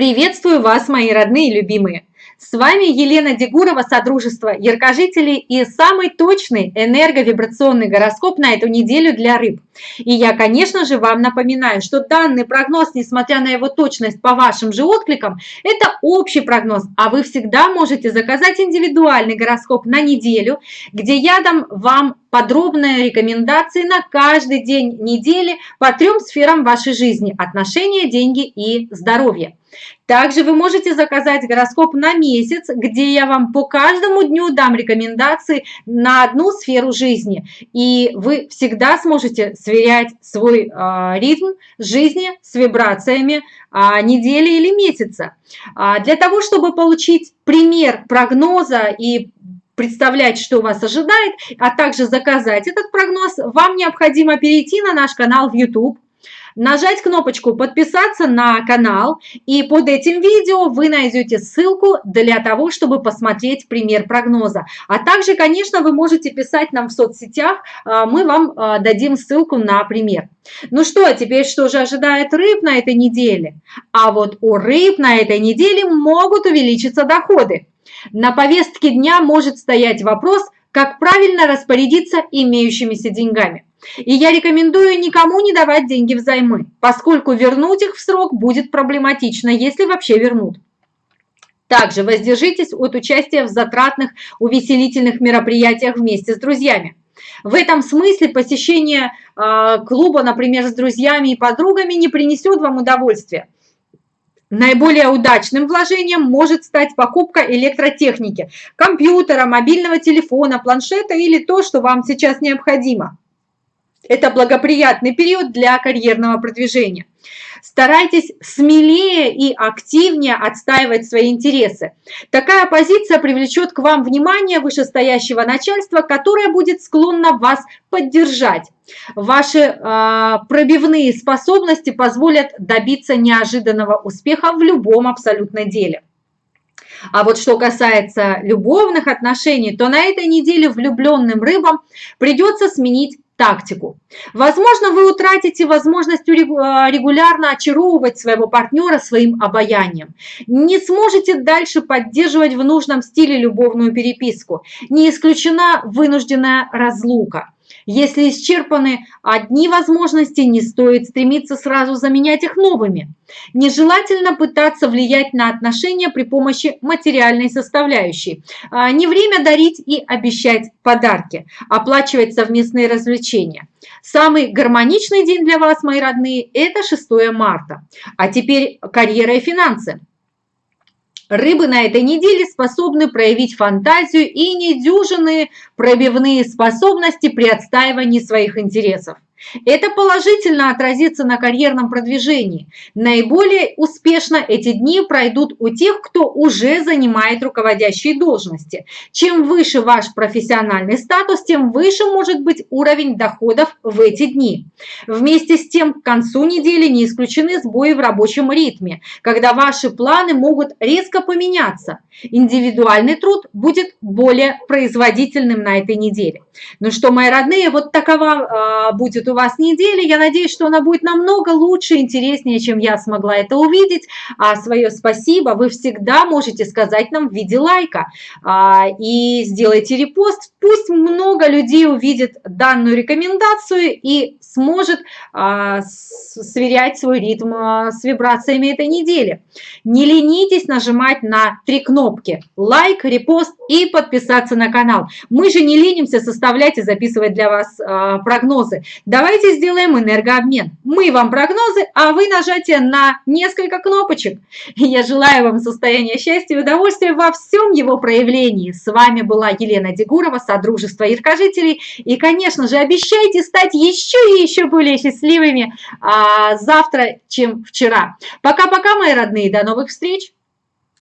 Приветствую вас, мои родные и любимые! С вами Елена Дегурова, Содружество Яркожителей и самый точный энерговибрационный гороскоп на эту неделю для рыб. И я, конечно же, вам напоминаю, что данный прогноз, несмотря на его точность по вашим же откликам, это общий прогноз, а вы всегда можете заказать индивидуальный гороскоп на неделю, где я дам вам подробные рекомендации на каждый день недели по трем сферам вашей жизни – отношения, деньги и здоровье. Также вы можете заказать гороскоп на месяц, где я вам по каждому дню дам рекомендации на одну сферу жизни. И вы всегда сможете сверять свой э, ритм жизни с вибрациями э, недели или месяца. А для того, чтобы получить пример прогноза и представлять, что вас ожидает, а также заказать этот прогноз, вам необходимо перейти на наш канал в YouTube, нажать кнопочку «Подписаться на канал», и под этим видео вы найдете ссылку для того, чтобы посмотреть пример прогноза. А также, конечно, вы можете писать нам в соцсетях, а, мы вам а, дадим ссылку на пример. Ну что, а теперь что же ожидает рыб на этой неделе? А вот у рыб на этой неделе могут увеличиться доходы. На повестке дня может стоять вопрос, как правильно распорядиться имеющимися деньгами. И я рекомендую никому не давать деньги взаймы, поскольку вернуть их в срок будет проблематично, если вообще вернут. Также воздержитесь от участия в затратных увеселительных мероприятиях вместе с друзьями. В этом смысле посещение э, клуба, например, с друзьями и подругами не принесет вам удовольствия. Наиболее удачным вложением может стать покупка электротехники, компьютера, мобильного телефона, планшета или то, что вам сейчас необходимо. Это благоприятный период для карьерного продвижения. Старайтесь смелее и активнее отстаивать свои интересы. Такая позиция привлечет к вам внимание вышестоящего начальства, которое будет склонно вас поддержать. Ваши э, пробивные способности позволят добиться неожиданного успеха в любом абсолютно деле. А вот что касается любовных отношений, то на этой неделе влюбленным рыбам придется сменить тактику. Возможно, вы утратите возможность э, регулярно очаровывать своего партнера своим обаянием. Не сможете дальше поддерживать в нужном стиле любовную переписку. Не исключена вынужденная разлука. Если исчерпаны одни возможности, не стоит стремиться сразу заменять их новыми. Нежелательно пытаться влиять на отношения при помощи материальной составляющей. А, не время дарить и обещать подарки, оплачивать совместные развлечения. Самый гармоничный день для вас, мои родные, это 6 марта. А теперь карьера и финансы. Рыбы на этой неделе способны проявить фантазию и недюжинные пробивные способности при отстаивании своих интересов. Это положительно отразится на карьерном продвижении. Наиболее успешно эти дни пройдут у тех, кто уже занимает руководящие должности. Чем выше ваш профессиональный статус, тем выше может быть уровень доходов в эти дни. Вместе с тем, к концу недели не исключены сбои в рабочем ритме, когда ваши планы могут резко поменяться. Индивидуальный труд будет более производительным на этой неделе. Ну что, мои родные, вот такова э, будет у вас неделя. Я надеюсь, что она будет намного лучше, интереснее, чем я смогла это увидеть. А свое спасибо вы всегда можете сказать нам в виде лайка. А, и сделайте репост. Пусть много людей увидит данную рекомендацию и сможет а, сверять свой ритм а, с вибрациями этой недели. Не ленитесь нажимать на три кнопки лайк, репост и подписаться на канал. Мы же не ленимся составлять и записывать для вас а, прогнозы. Давайте сделаем энергообмен. Мы вам прогнозы, а вы нажатие на несколько кнопочек. Я желаю вам состояния счастья и удовольствия во всем его проявлении. С вами была Елена Дегурова, Содружество Яркожителей. И, конечно же, обещайте стать еще и еще более счастливыми а, завтра, чем вчера. Пока-пока, мои родные, до новых встреч!